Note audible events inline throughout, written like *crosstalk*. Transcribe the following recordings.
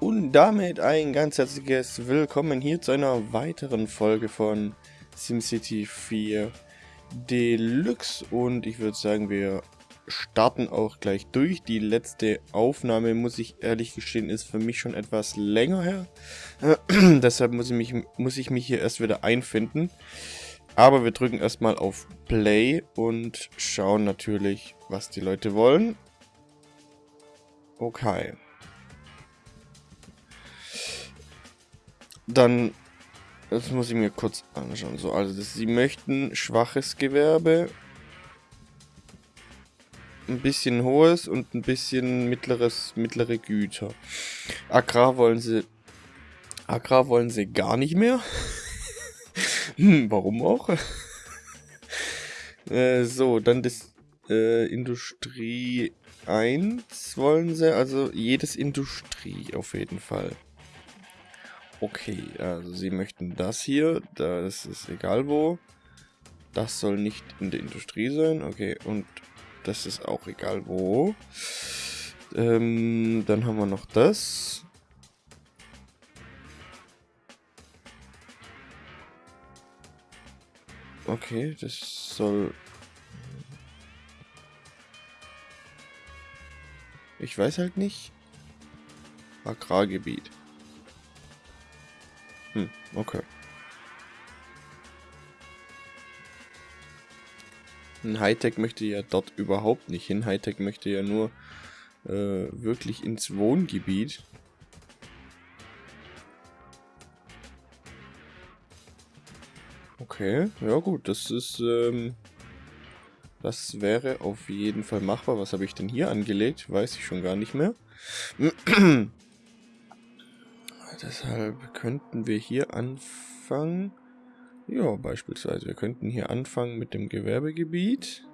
Und damit ein ganz herzliches Willkommen hier zu einer weiteren Folge von SimCity 4 Deluxe. Und ich würde sagen, wir starten auch gleich durch. Die letzte Aufnahme, muss ich ehrlich gestehen, ist für mich schon etwas länger her. *clears throat* Deshalb muss ich, mich, muss ich mich hier erst wieder einfinden. Aber wir drücken erstmal auf Play und schauen natürlich, was die Leute wollen. Okay. Dann, das muss ich mir kurz anschauen. So, also das, sie möchten schwaches Gewerbe, ein bisschen hohes und ein bisschen mittleres, mittlere Güter. Agrar wollen sie, Agrar wollen sie gar nicht mehr. *laughs* hm, warum auch? *laughs* äh, so, dann das äh, Industrie 1 wollen sie, also jedes Industrie auf jeden Fall. Okay, also sie möchten das hier, das ist egal wo. Das soll nicht in der Industrie sein, okay, und das ist auch egal wo. Ähm, dann haben wir noch das. Okay, das soll... Ich weiß halt nicht. Agrargebiet. Hm, okay. Ein Hightech möchte ja dort überhaupt nicht hin. Hightech möchte ja nur äh, wirklich ins Wohngebiet. Okay, ja gut, das ist, ähm, das wäre auf jeden Fall machbar. Was habe ich denn hier angelegt? Weiß ich schon gar nicht mehr. *clears throat* Deshalb könnten wir hier anfangen. Ja, beispielsweise. Wir könnten hier anfangen mit dem Gewerbegebiet.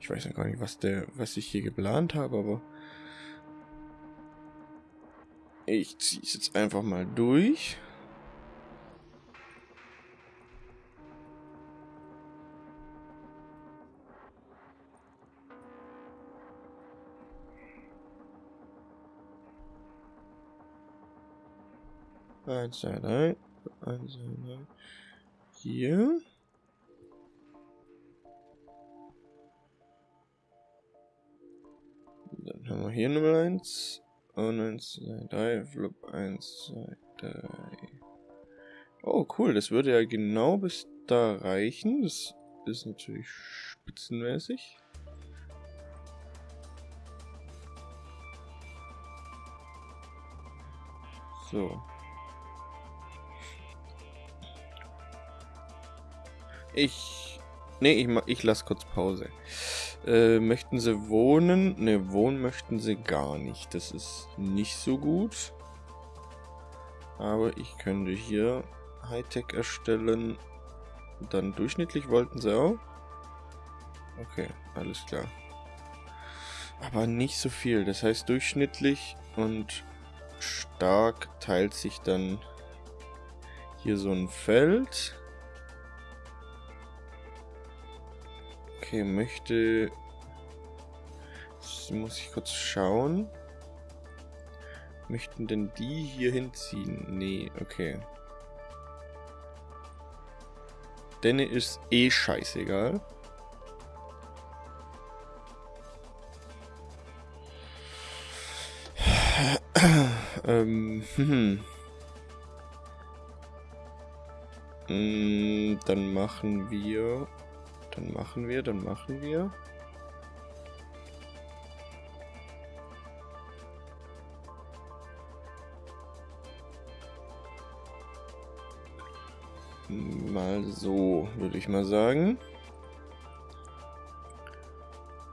Ich weiß noch gar nicht, was der, was ich hier geplant habe, aber ich ziehe es jetzt einfach mal durch. Eins, zwei, drei. Eins, zwei, drei. Hier. Dann haben wir hier Nummer 1. Und 1, 2, 3. Flop 1, 2, 3. Oh, cool. Das würde ja genau bis da reichen. Das ist natürlich spitzenmäßig. So. Ich... Nee, ich, ich lasse kurz Pause. Äh, möchten sie wohnen? Ne, wohnen möchten sie gar nicht. Das ist nicht so gut. Aber ich könnte hier Hightech erstellen. Dann durchschnittlich wollten sie auch. Okay, alles klar. Aber nicht so viel. Das heißt durchschnittlich und stark teilt sich dann hier so ein Feld. Okay, möchte... Das muss ich kurz schauen. Möchten denn die hier hinziehen? Nee, okay. Denne ist eh scheißegal. ähm, hm. hm. Dann machen wir dann machen wir, dann machen wir. Mal so, würde ich mal sagen.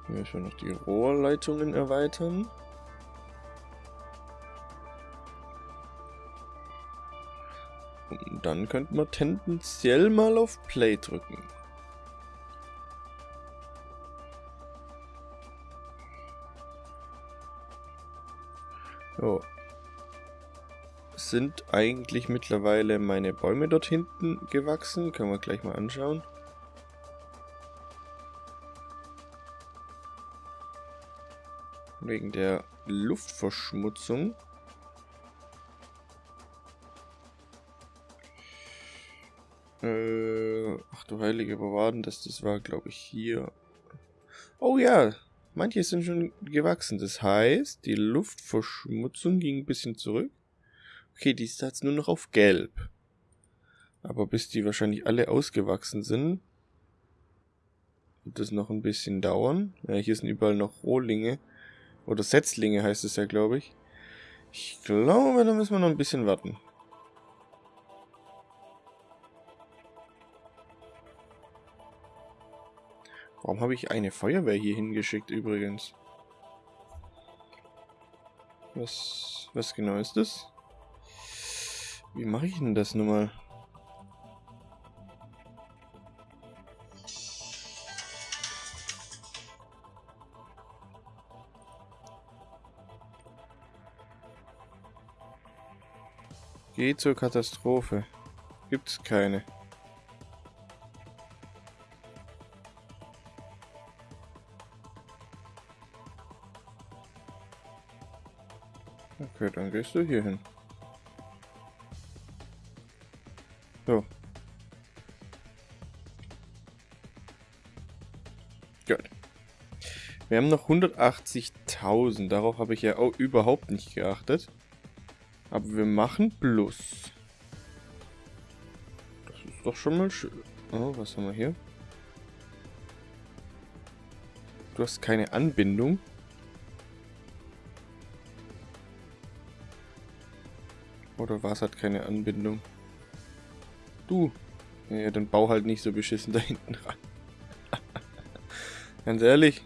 Müssen wir noch die Rohrleitungen erweitern. Und dann könnten wir tendenziell mal auf Play drücken. So. Sind eigentlich mittlerweile meine Bäume dort hinten gewachsen? Können wir gleich mal anschauen. Wegen der Luftverschmutzung. Äh, ach du heilige Bewahren, das, das war glaube ich hier. Oh ja, manche sind schon gewachsen. Das heißt, die Luftverschmutzung ging ein bisschen zurück. Okay, die ist jetzt nur noch auf gelb. Aber bis die wahrscheinlich alle ausgewachsen sind, wird das noch ein bisschen dauern. Ja, hier sind überall noch Rohlinge. Oder Setzlinge heißt es ja, glaube ich. Ich glaube, da müssen wir noch ein bisschen warten. Warum habe ich eine Feuerwehr hier hingeschickt übrigens? Was, was genau ist das? Wie mache ich denn das nun mal? Geh zur Katastrophe. Gibt's keine. Okay, dann gehst du hier hin. So. Gut. Wir haben noch 180.000. Darauf habe ich ja auch überhaupt nicht geachtet. Aber wir machen Plus. Das ist doch schon mal schön. Oh, was haben wir hier? Du hast keine Anbindung. Oder was hat keine Anbindung? Du. Ja, dann bau halt nicht so beschissen *laughs* da hinten ran. Ganz ehrlich.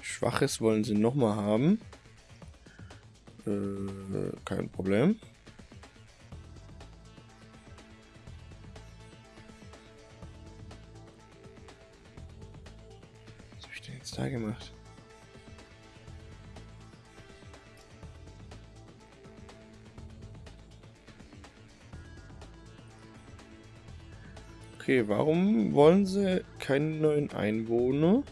Schwaches wollen sie nochmal haben. Äh, kein Problem. Da gemacht? Okay, warum wollen sie keinen neuen Einwohner?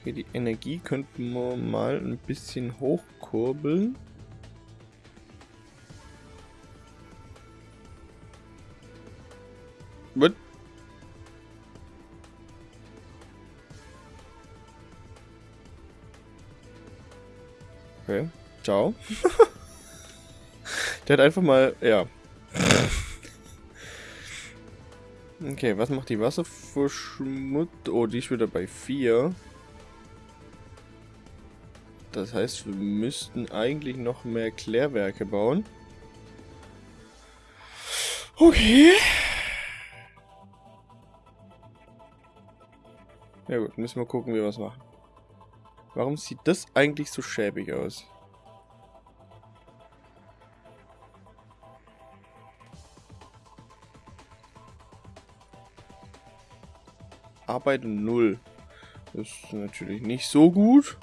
Okay, die Energie könnten wir mal ein bisschen hochkurbeln. Okay, ciao. *laughs* Der hat einfach mal, ja, Okay, was macht die Wasserverschmutzung? Oh, die ist wieder bei 4. Das heißt, wir müssten eigentlich noch mehr Klärwerke bauen. Okay. Ja gut, müssen wir gucken, wie wir was machen. Warum sieht das eigentlich so schäbig aus? Arbeit 0. Das ist natürlich nicht so gut.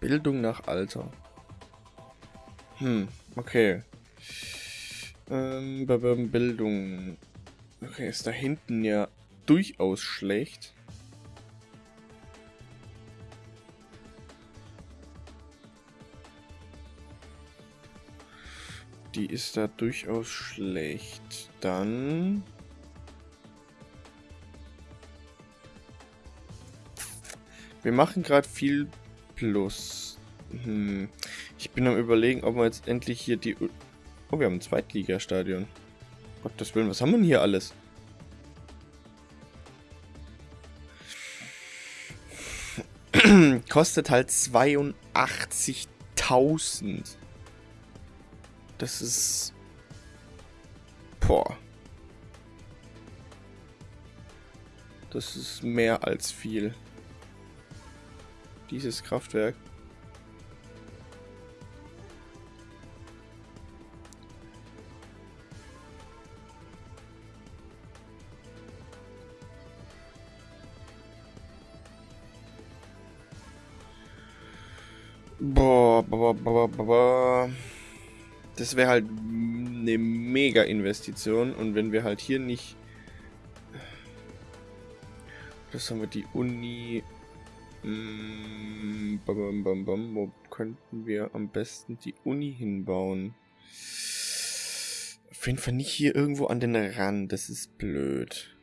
Bildung nach Alter. Hm, okay. Ähm, Bildung. Okay, ist da hinten ja durchaus schlecht. Die ist da durchaus schlecht. Dann... Wir machen gerade viel Plus. Hm. Ich bin am überlegen, ob wir jetzt endlich hier die... Oh, wir haben ein Zweitligastadion. Gottes Willen, was haben wir denn hier alles? Kostet halt 82.000. Das ist... Boah. Das ist mehr als viel. Dieses Kraftwerk. Das wäre halt eine mega Investition und wenn wir halt hier nicht... Das haben wir die Uni... Mm, Wo könnten wir am besten die Uni hinbauen? Auf jeden Fall nicht hier irgendwo an den Rand, das ist blöd.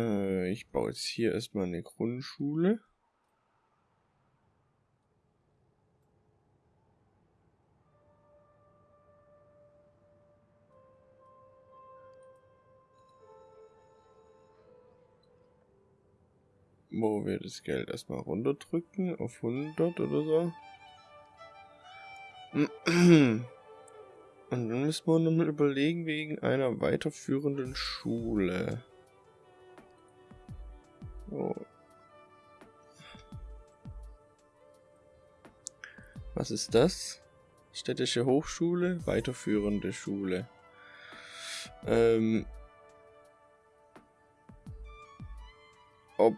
Äh, ich baue jetzt hier erstmal eine Grundschule. Wo wir das Geld erstmal runterdrücken auf 100 oder so. Und dann müssen wir nochmal überlegen wegen einer weiterführenden Schule. Was ist das? Städtische Hochschule, weiterführende Schule. Ähm, ob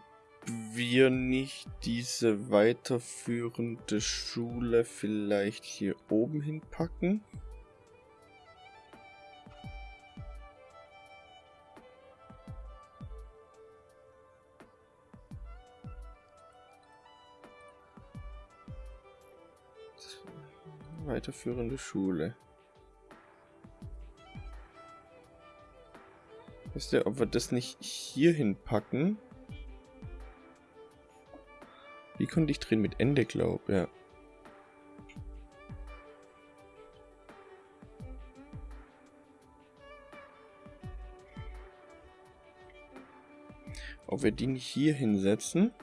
wir nicht diese weiterführende Schule vielleicht hier oben hinpacken? Weiterführende Schule. Wisst ihr, ob wir das nicht hier hinpacken? Wie konnte ich drehen mit Ende, glaub, ja. Ob wir die nicht hier hinsetzen?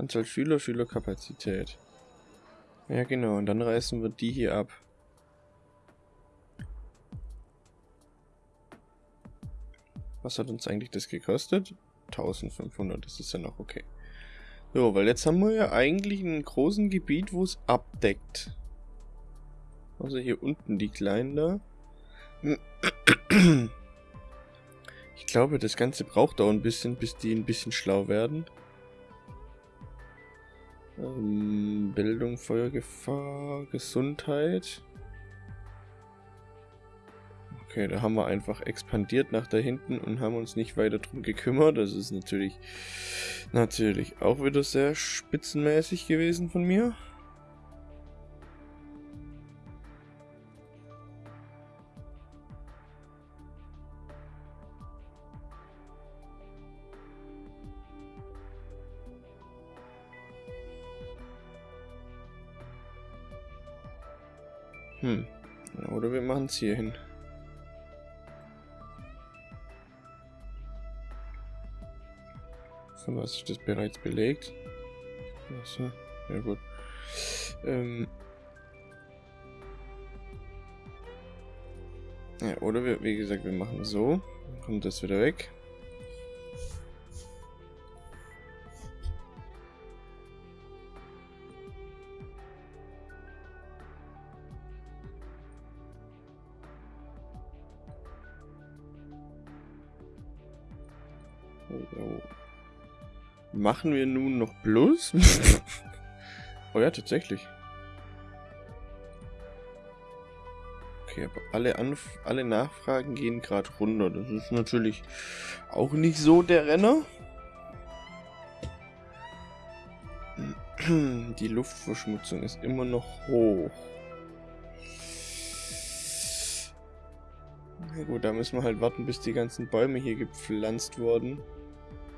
Anzahl Schüler, Schülerkapazität. Ja genau, und dann reißen wir die hier ab. Was hat uns eigentlich das gekostet? 1500, das ist ja noch okay. So, weil jetzt haben wir ja eigentlich einen großen Gebiet, wo es abdeckt. Also hier unten die kleinen da. Ich glaube, das Ganze braucht auch ein bisschen, bis die ein bisschen schlau werden. Ähm, Bildung, Feuergefahr, Gesundheit. Okay, da haben wir einfach expandiert nach da hinten und haben uns nicht weiter drum gekümmert. Das ist natürlich, natürlich auch wieder sehr spitzenmäßig gewesen von mir. Es hier hin. Von was ist das bereits belegt? Achso, ja gut. Ähm ja, oder wir, wie gesagt, wir machen so. Dann kommt das wieder weg. Machen wir nun noch Plus? *laughs* oh ja, tatsächlich. Okay, aber alle, Anf alle Nachfragen gehen gerade runter. Das ist natürlich auch nicht so der Renner. *clears throat* Die Luftverschmutzung ist immer noch hoch. Na gut, da müssen wir halt warten, bis die ganzen Bäume hier gepflanzt worden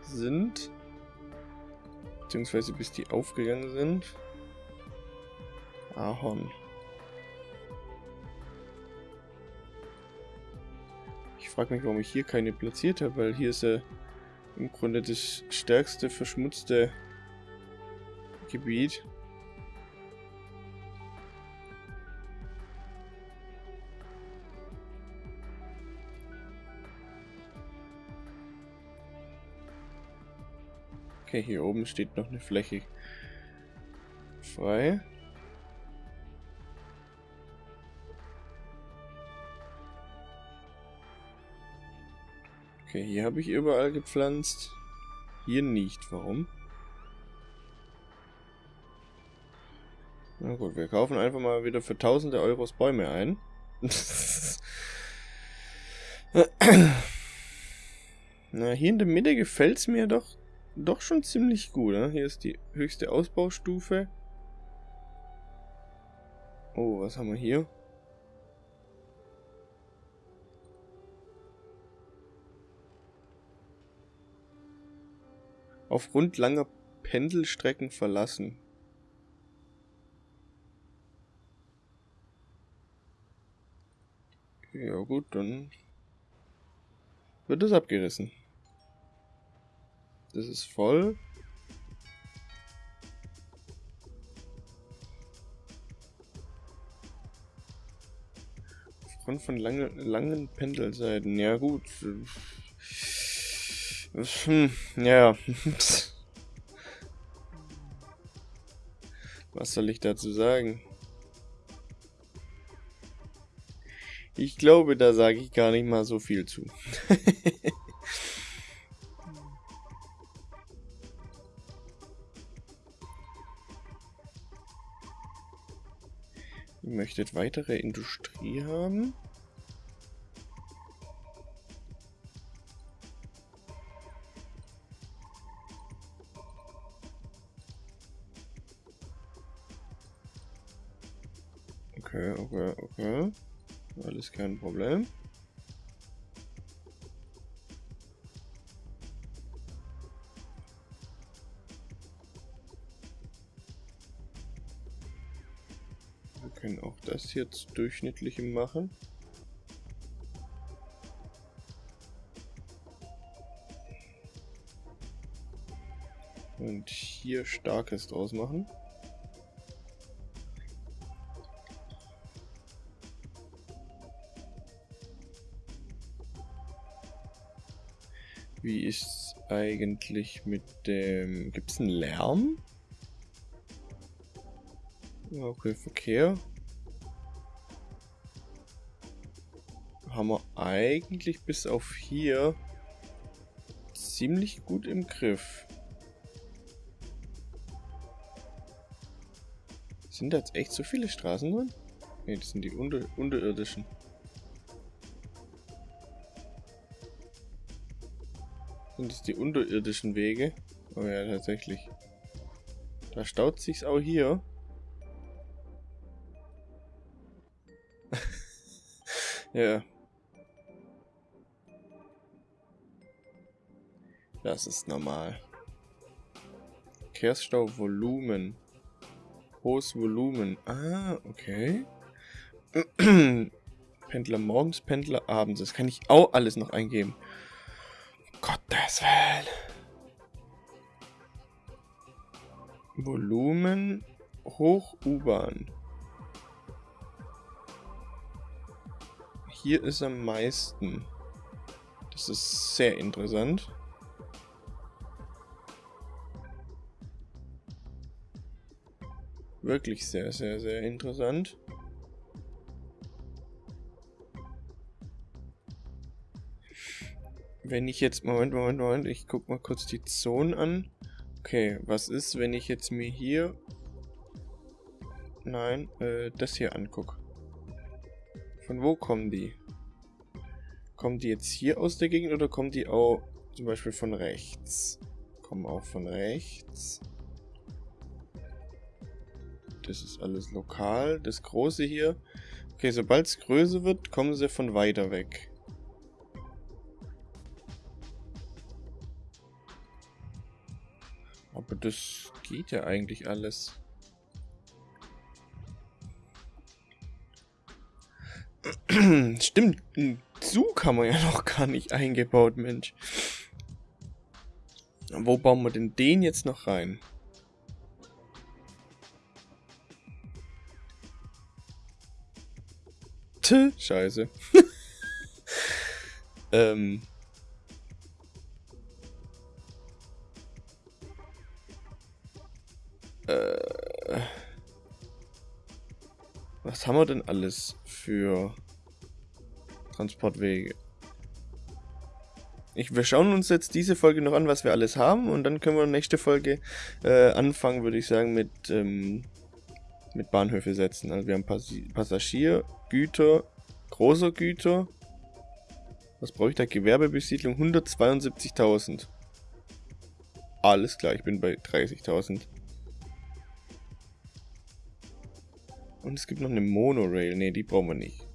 sind beziehungsweise bis die aufgegangen sind. Ahorn. Ich frage mich, warum ich hier keine platziert habe, weil hier ist ja im Grunde das stärkste verschmutzte Gebiet. Okay, hier oben steht noch eine Fläche frei. Okay, hier habe ich überall gepflanzt. Hier nicht. Warum? Na gut, wir kaufen einfach mal wieder für tausende Euros Bäume ein. *laughs* Na, hier in der Mitte gefällt es mir doch, doch schon ziemlich gut. Ne? Hier ist die höchste Ausbaustufe. Oh, was haben wir hier? Aufgrund langer Pendelstrecken verlassen. Ja gut, dann wird es abgerissen. Das ist voll. Aufgrund von lange, langen Pendelseiten. Ja gut. Hm, ja. *laughs* Was soll ich dazu sagen? Ich glaube, da sage ich gar nicht mal so viel zu. *laughs* möchtet weitere Industrie haben? Okay, okay, okay. Alles kein Problem. Das jetzt durchschnittliche machen. Und hier starkes draus machen. Wie ist eigentlich mit dem... Gibt es einen Lärm? Okay, Verkehr. Haben wir eigentlich bis auf hier ziemlich gut im Griff. Sind da jetzt echt so viele Straßen drin? Ne, das sind die unter unterirdischen. Sind das die unterirdischen Wege? Oh ja, tatsächlich. Da staut sich's auch hier. *laughs* ja. Das ist normal. Verkehrsstau-Volumen. Hohes Volumen. Ah, okay. *clears throat* Pendler morgens, Pendler abends. Das kann ich auch alles noch eingeben. Gottes Willen. Volumen hoch U-Bahn. Hier ist am meisten. Das ist sehr interessant. Wirklich sehr, sehr, sehr interessant. wenn ich jetzt... Moment, Moment, Moment. Ich guck mal kurz die Zonen an. Okay, was ist, wenn ich jetzt mir hier... Nein, äh, das hier angucke. Von wo kommen die? Kommen die jetzt hier aus der Gegend oder kommen die auch zum Beispiel von rechts? Kommen auch von rechts. Das ist alles lokal. Das große hier. Okay, sobald es größer wird, kommen sie von weiter weg. Aber das geht ja eigentlich alles. *clears throat* Stimmt, einen Zug haben wir ja noch gar nicht eingebaut, Mensch. Wo bauen wir denn den jetzt noch rein? Warte, scheiße. *laughs* ähm. Äh. Was haben wir denn alles für Transportwege? Ich, wir schauen uns jetzt diese Folge noch an, was wir alles haben und dann können wir nächste Folge äh, anfangen, würde ich sagen, mit ähm, mit Bahnhöfe setzen. Also wir haben Pass Passagier, Güter, großer Güter. Was brauche ich da? Gewerbebesiedlung 172.000. Alles klar, ich bin bei 30.000. Und es gibt noch eine Monorail. Ne, die brauchen wir nicht.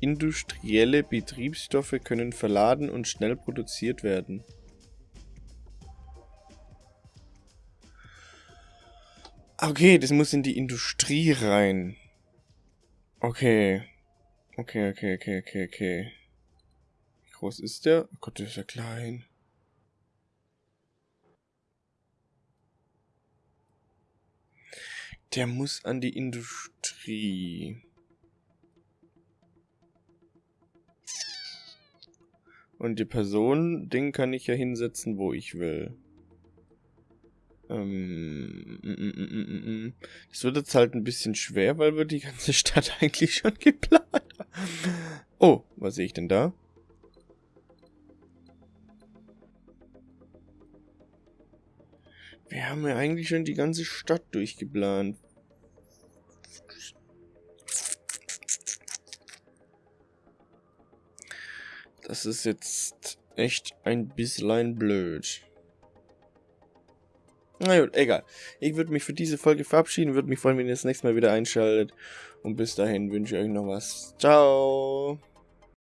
Industrielle Betriebsstoffe können verladen und schnell produziert werden. Okay, das muss in die Industrie rein. Okay. Okay, okay, okay, okay, okay. Wie groß ist der? Oh Gott, der ist ja klein. Der muss an die Industrie. Und die Person, den kann ich ja hinsetzen, wo ich will. Ähm, mm, mm, mm, das wird jetzt halt ein bisschen schwer, weil wir die ganze *laughs* Stadt eigentlich schon geplant haben. Oh, was sehe ich denn da? Wir haben ja eigentlich schon die ganze Stadt durchgeplant. Das ist jetzt echt ein bisschen blöd. Na gut, egal. Ich würde mich für diese Folge verabschieden, würde mich freuen, wenn ihr das nächste Mal wieder einschaltet. Und bis dahin wünsche ich euch noch was. Ciao.